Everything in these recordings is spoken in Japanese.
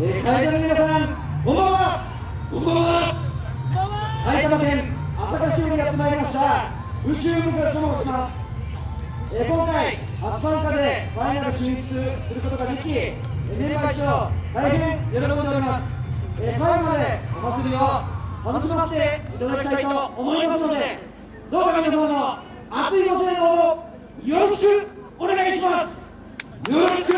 えー、会場の皆さんこんばんは。こんばんは。埼玉県朝霞市にやってまいりました。宇宙武蔵と申します、えー、今回初参加でファイナル進出することができえーメンバー一同大変喜んでおります、えー、最後までお祭りを楽しませていただきたいと思いますのでどうか皆様の熱いご声援をよろしくお願いします。よろしく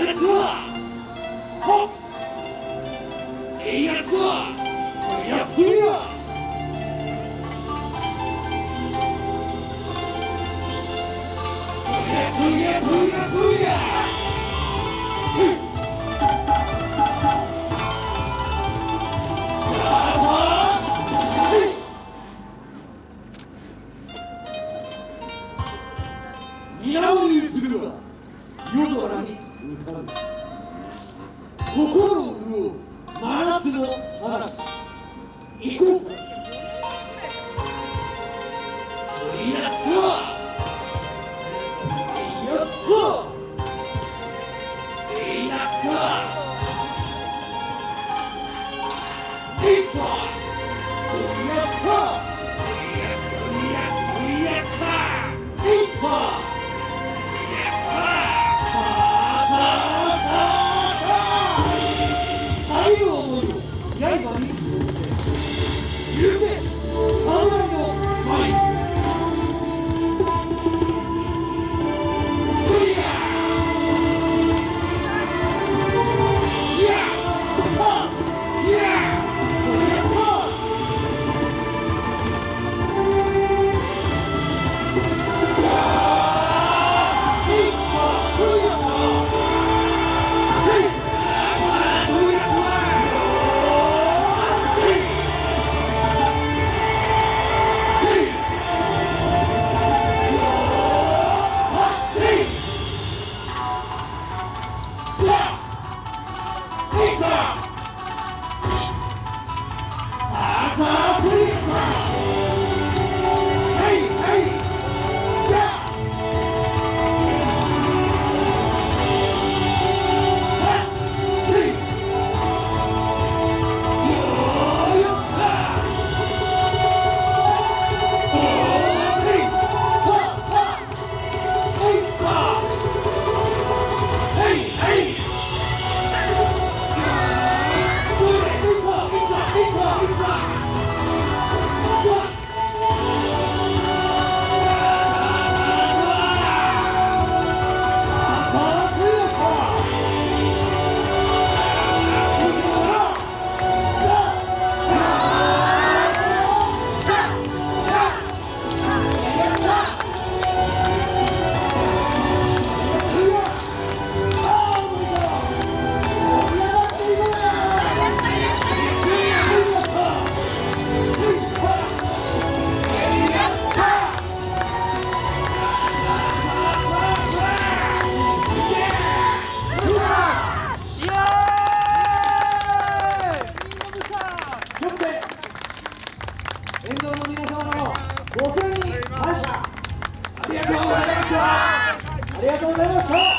水心を潤う真夏の嵐。行こう。かそりありがとうございました。